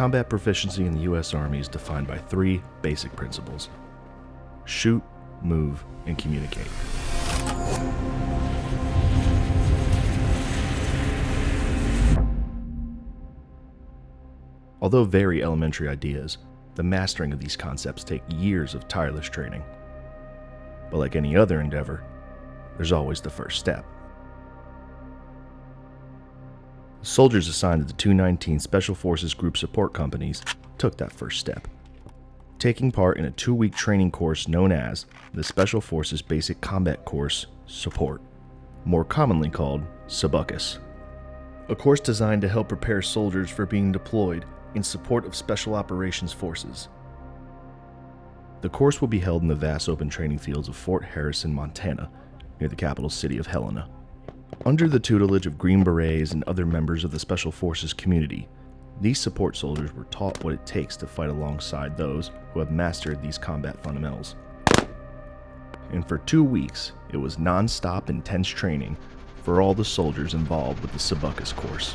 Combat proficiency in the U.S. Army is defined by three basic principles shoot, move, and communicate. Although very elementary ideas, the mastering of these concepts take years of tireless training. But like any other endeavor, there's always the first step. Soldiers assigned to the 219 Special Forces Group Support Companies took that first step, taking part in a two week training course known as the Special Forces Basic Combat Course Support, more commonly called SBUCUS. A course designed to help prepare soldiers for being deployed in support of Special Operations Forces. The course will be held in the vast open training fields of Fort Harrison, Montana, near the capital city of Helena. Under the tutelage of Green Berets and other members of the Special Forces community, these support soldiers were taught what it takes to fight alongside those who have mastered these combat fundamentals. And for two weeks, it was non stop intense training for all the soldiers involved with the SBUCUS course.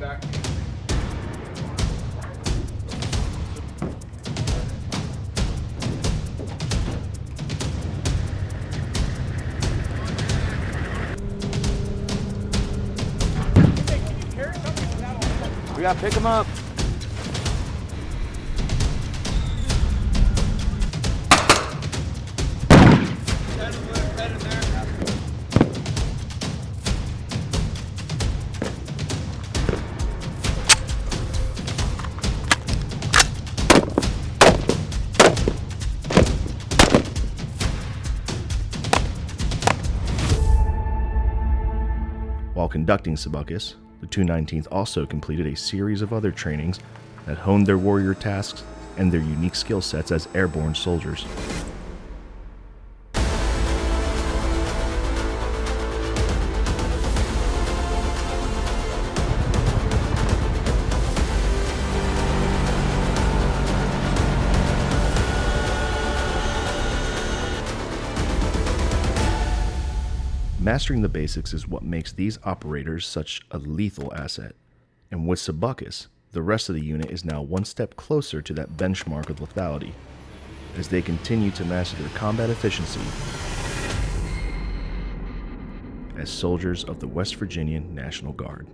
Back. We gotta pick him up. While conducting SBUCUS, the 219th also completed a series of other trainings that honed their warrior tasks and their unique skill sets as airborne soldiers. Mastering the basics is what makes these operators such a lethal asset. And with SBUCUS, the rest of the unit is now one step closer to that benchmark of lethality as they continue to master their combat efficiency as soldiers of the West Virginia National Guard.